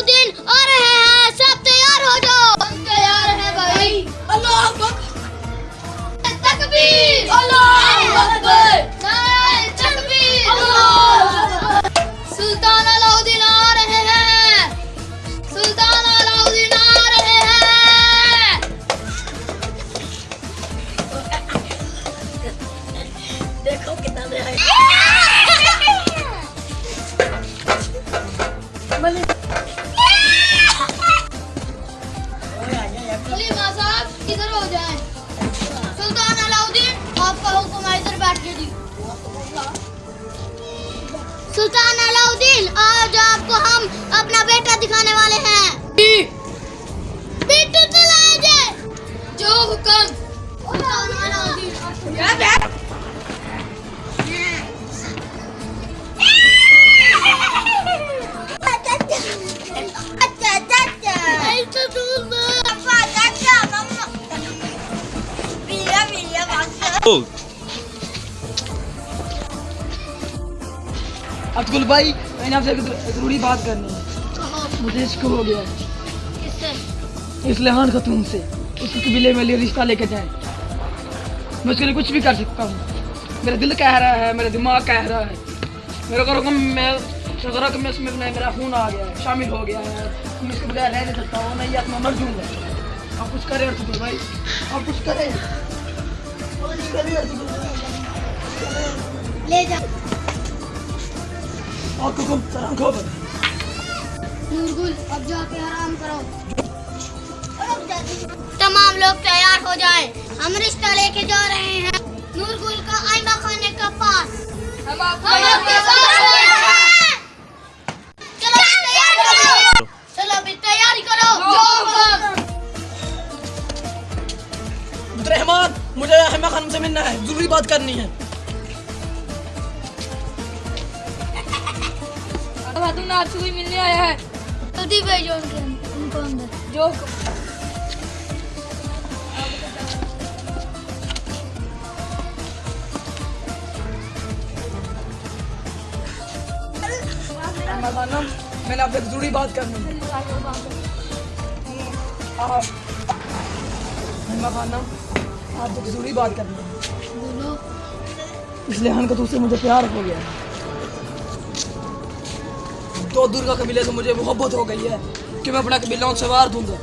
अलाउद्दीन आ रहे हैं। सब तैयार हो जाओ। हम तैयार हैं भाई। अल्लाह तकबीर। अल्लाह अकबर। नारे तकबीर। अल्लाह सुल्तान अलाउद्दीन आ रहे हैं। सुल्तान अलाउद्दीन आ रहे हैं। देखो कितना दे है। मले अलाउद्दीन आज आपको हम अपना बेटा दिखाने वाले हैं बेटा चलाए जाए जो हुक्म सुल्तान अब्दुल भाई मैंने आपसे ज़रूरी बात करनी है। मुझे इश्क हो गया। है किससे? इस लहान खतून से। उसके कबीले में लिए रिश्ता लेके जाए। मैं उसके लिए कुछ भी कर सकता हूँ। मेरा दिल कह रहा है मेरा दिमाग कह रहा है। मेरे को रकम मैं कि मैं उसमें मेरा खून आ गया है शामिल हो गया है। मैं उसके बगैर रह नहीं सकता हूँ मैं ये आत्मा मर जाऊँगा। आप कुछ करें अब्दुल भाई। आप कुछ करें। ले जा। आपको कम सलाम खबर नूरगुल अब जाके आराम करो। तमाम लोग तैयार हो जाएँ। हम रिश्ता लेके जा रहे हैं नूरगुल का आईना खाने का पास। हम आपके साथ हैं। चलो अभी तैयारी करो चलो अभी तैयारी करो। रहमान मुझे अहमद खान से मिलना है। ज़रूरी बात करनी है। तुमने आपसे कोई मिलने आया है? जल्दी भेजो उनके उनको अंदर। जो मैंने आपसे ज़रूरी बात करनी है। आप आपसे ज़रूरी बात करनी है। इसलिए हन का तुझसे मुझे प्यार हो गया। दो दुर्गा कबीले से मुझे मोहब्बत हो गई है कि मैं अपना कबीला उनसे वार दूँगा।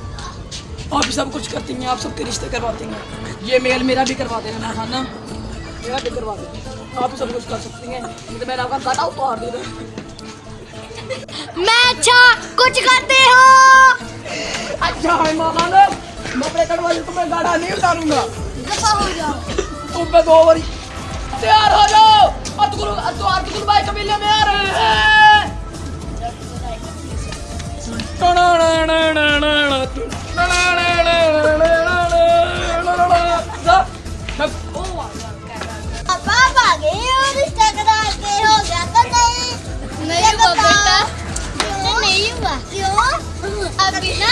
आप ही सब कुछ करती हैं आप सबके रिश्ते करवाती हैं। ये मेल मेरा भी करवा देना ना खाना मेरा भी करवा देना। आप सब कुछ कर सकती हैं। नहीं तो मैंने आपका काटा उतार दे मैं अच्छा कुछ करते हो। अच्छा है माँ खाना। मैं अपने कटवाली को मैं गाड़ा नहीं उतारूँगा। हो तुम पे दो बारी तैयार हो जाओ। अतुल अतुल भाई कबीले में आ रहे हैं। अभी ना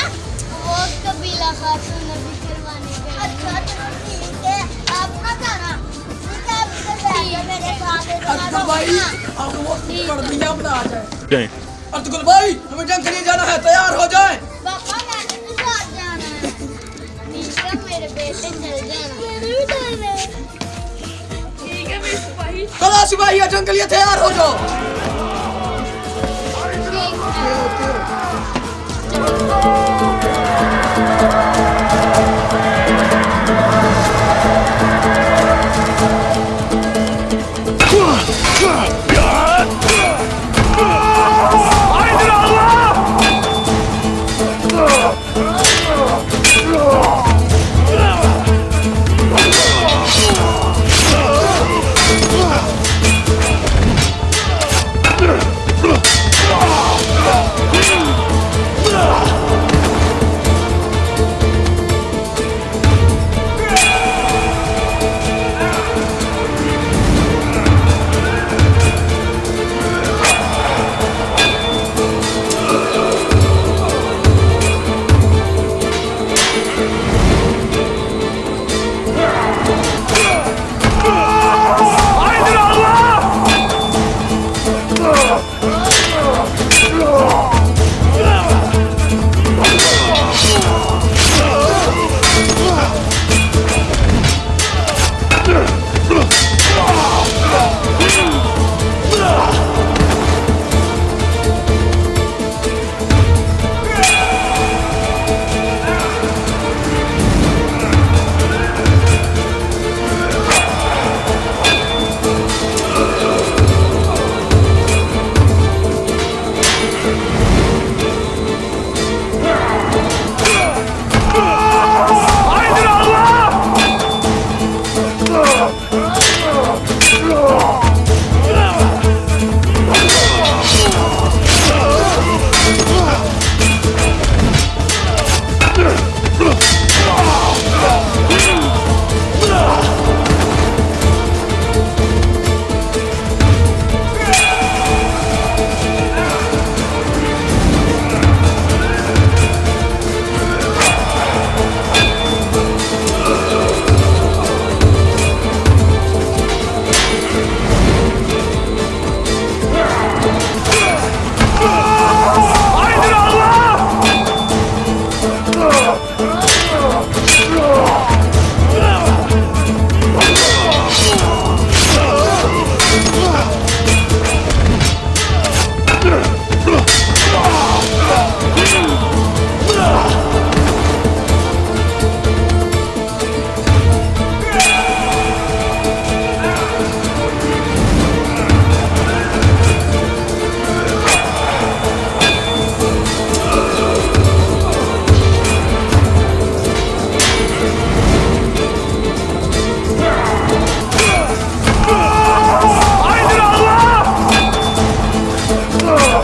वो कबीला खातून अभी करवाने गए अच्छा चलो ठीक है आप ना जाना ठीक है मेरे साथ अतुल भाई आपको वो पढ़ दिया बता जाए जाएँ अतुल भाई हमें जंग के लिए जाना है तैयार हो जाए। पापा मैंने भी साथ जाना है? ठीक मेरे बेटे चल जाना मेरे भी जाना है। ठीक है मेरे सिपाही चलो सिपाही जंग के लिए तैयार हो जाओ। ठीक है।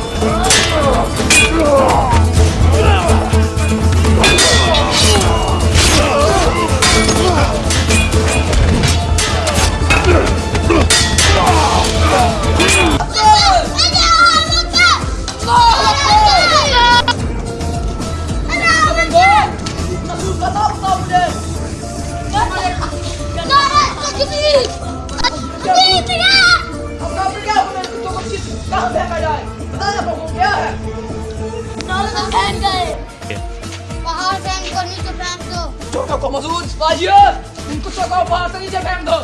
Let's. Yeah. No, the fan guy. बाहर फेंक दो नीचे फेंक दो छोटो को मसूद बाजिया इनको चौका बाहर से नीचे फेंक दो